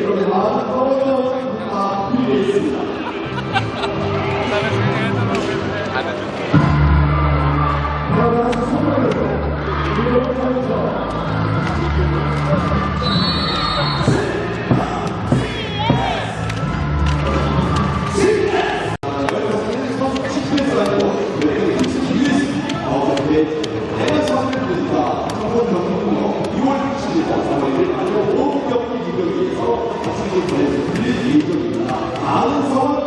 Pelo lado, a. Ahnung von?